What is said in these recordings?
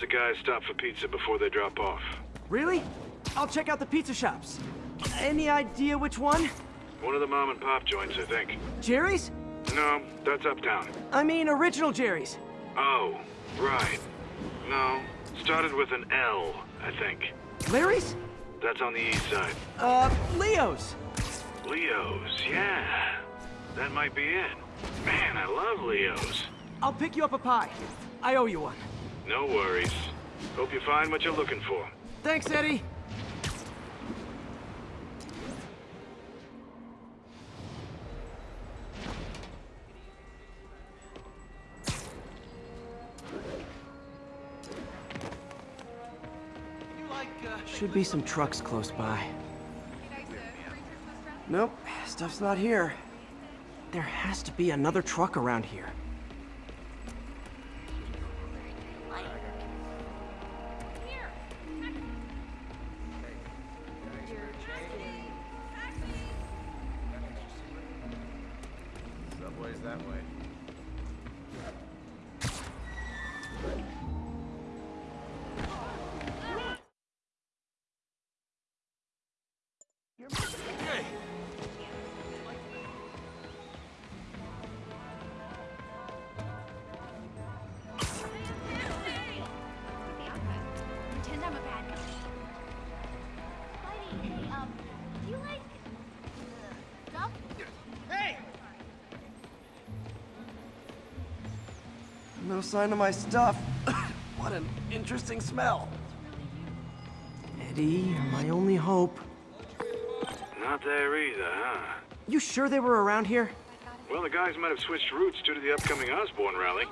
The guys stop for pizza before they drop off. Really? I'll check out the pizza shops. Any idea which one? One of the mom and pop joints, I think. Jerry's? No, that's uptown. I mean, original Jerry's. Oh, right. No, started with an L, I think. Larry's? That's on the east side. Uh, Leo's. Leo's, yeah. That might be it. Man, I love Leo's. I'll pick you up a pie. I owe you one. No worries. Hope you find what you're looking for. Thanks, Eddie. Should be some trucks close by. Nope, stuff's not here. There has to be another truck around here. Subway's that way. Pretend No sign of my stuff. what an interesting smell. Eddie, you're my only hope. Not there either, huh? You sure they were around here? Well, the guys might have switched routes due to the upcoming Osborn rally.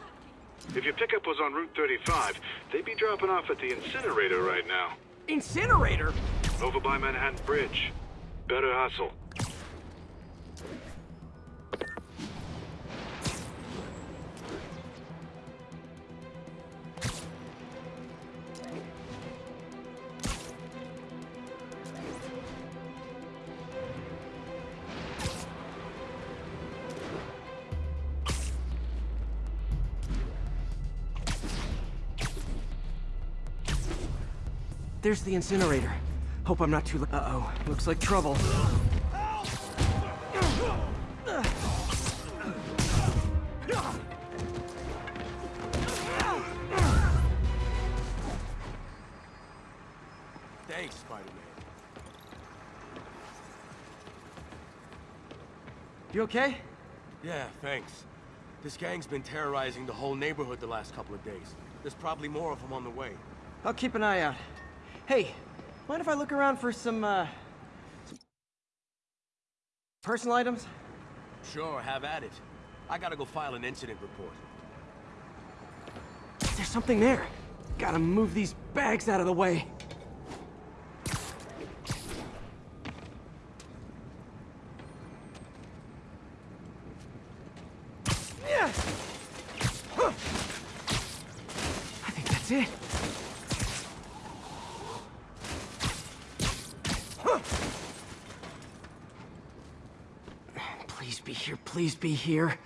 If your pickup was on Route 35, they'd be dropping off at the incinerator right now. Incinerator? Over by Manhattan Bridge. Better hustle. There's the incinerator. Hope I'm not too late. Uh-oh. Looks like trouble. Thanks, Spider-Man. You okay? Yeah, thanks. This gang's been terrorizing the whole neighborhood the last couple of days. There's probably more of them on the way. I'll keep an eye out. Hey, mind if I look around for some, uh... Some personal items? Sure, have at it. I gotta go file an incident report. There's something there. Gotta move these bags out of the way. Yeah. Huh. I think that's it. Please be here, please be here.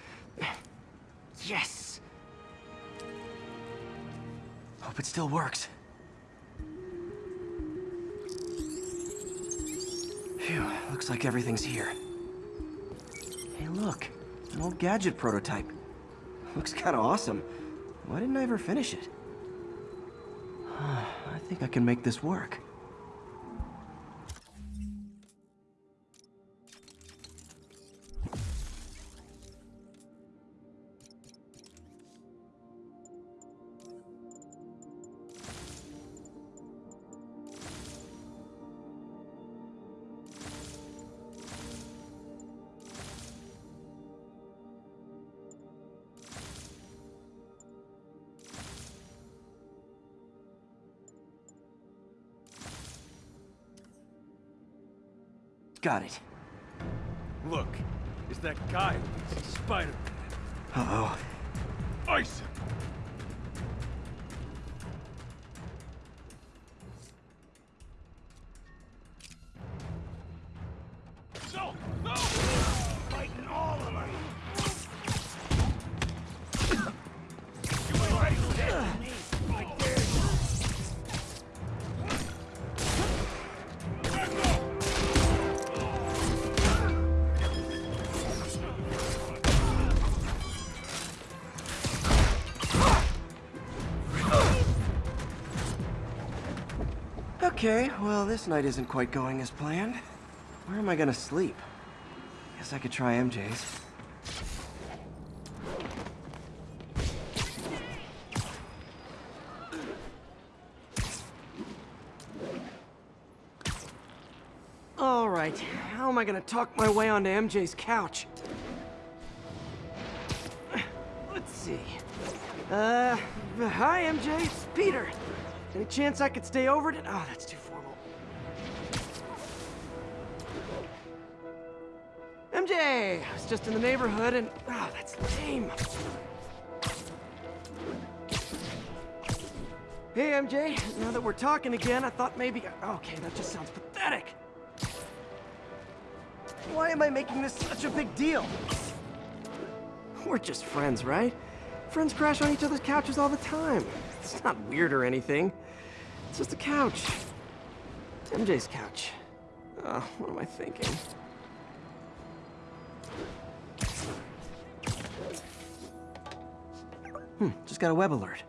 Yes! Hope it still works. Phew, looks like everything's here. Hey, look. An old gadget prototype. Looks kinda awesome. Why didn't I ever finish it? I think I can make this work. Got it. Look, it's that guy, Spider-Man. Uh-oh. Ice him. Okay, well, this night isn't quite going as planned. Where am I gonna sleep? Guess I could try MJ's. All right, how am I gonna talk my way onto MJ's couch? Let's see. Uh, hi MJ, it's Peter. Any chance I could stay over to? Oh, that's too formal. MJ, I was just in the neighborhood and oh, that's lame. Hey MJ, now that we're talking again, I thought maybe. Okay, that just sounds pathetic. Why am I making this such a big deal? We're just friends, right? Friends crash on each other's couches all the time. It's not weird or anything. It's just a couch. It's MJ's couch. Oh, what am I thinking? Hmm, just got a web alert.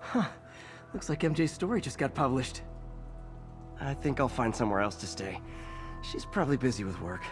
Huh. Looks like MJ's story just got published. I think I'll find somewhere else to stay. She's probably busy with work.